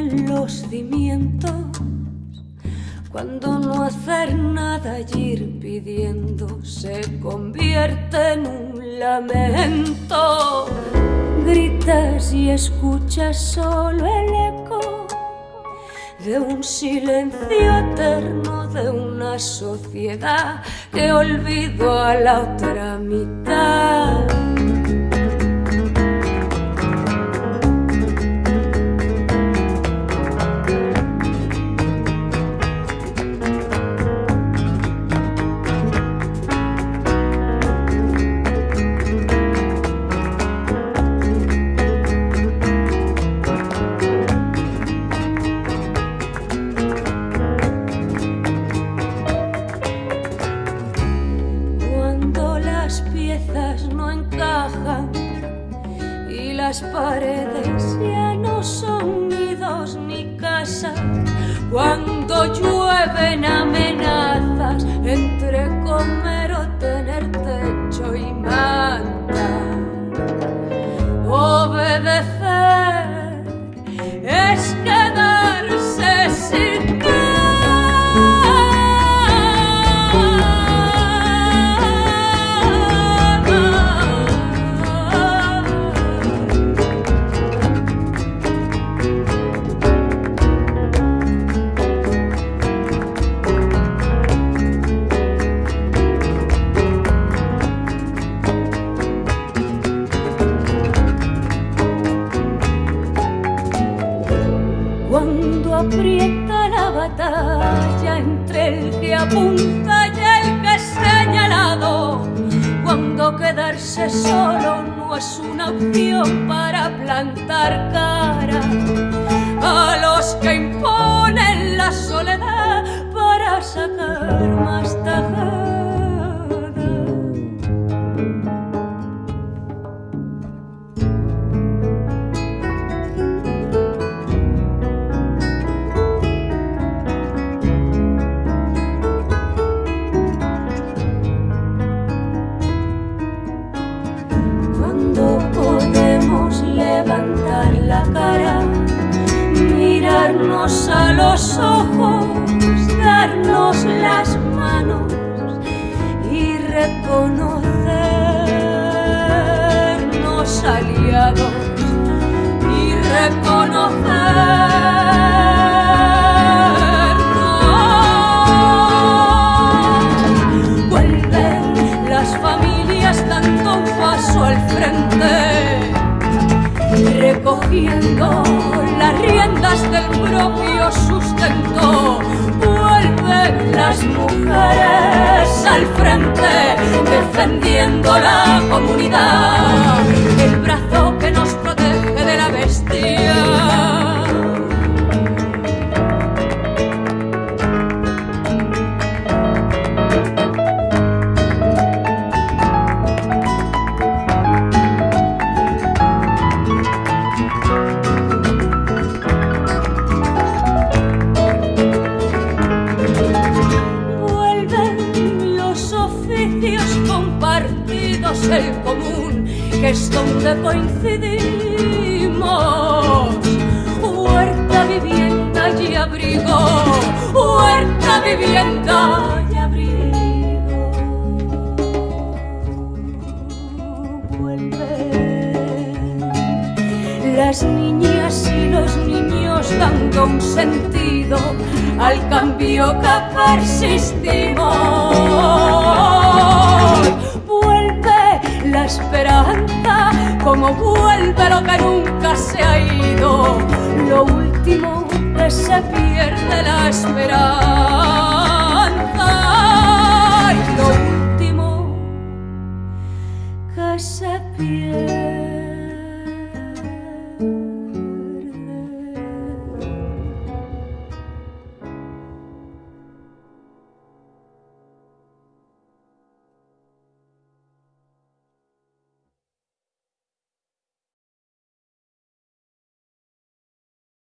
los cimientos cuando no hacer nada y ir pidiendo se convierte en un lamento. Gritas y escuchas solo el eco de un silencio eterno de una sociedad que olvidó a la otra mitad. Paredes ya no son nidos ni casas. Cuando llueven amenazas entre comer batalla entre el que apunta y el que es señalado. Cuando quedarse solo no es una opción para plantar cara reconocernos aliados y reconocernos. Vuelven las familias dando un paso al frente recogiendo las riendas del propio sustento. Vuelven las mujeres defendiendo la comunidad, el brazo que nos protege de la bestia. Donde coincidimos. Huerta, vivienda y abrigo, huerta, vivienda y abrigo. Vuelven las niñas y los niños dando un sentido al cambio que persistimos esperanza, como vuelve lo que nunca se ha ido, lo último que se pierde la esperanza,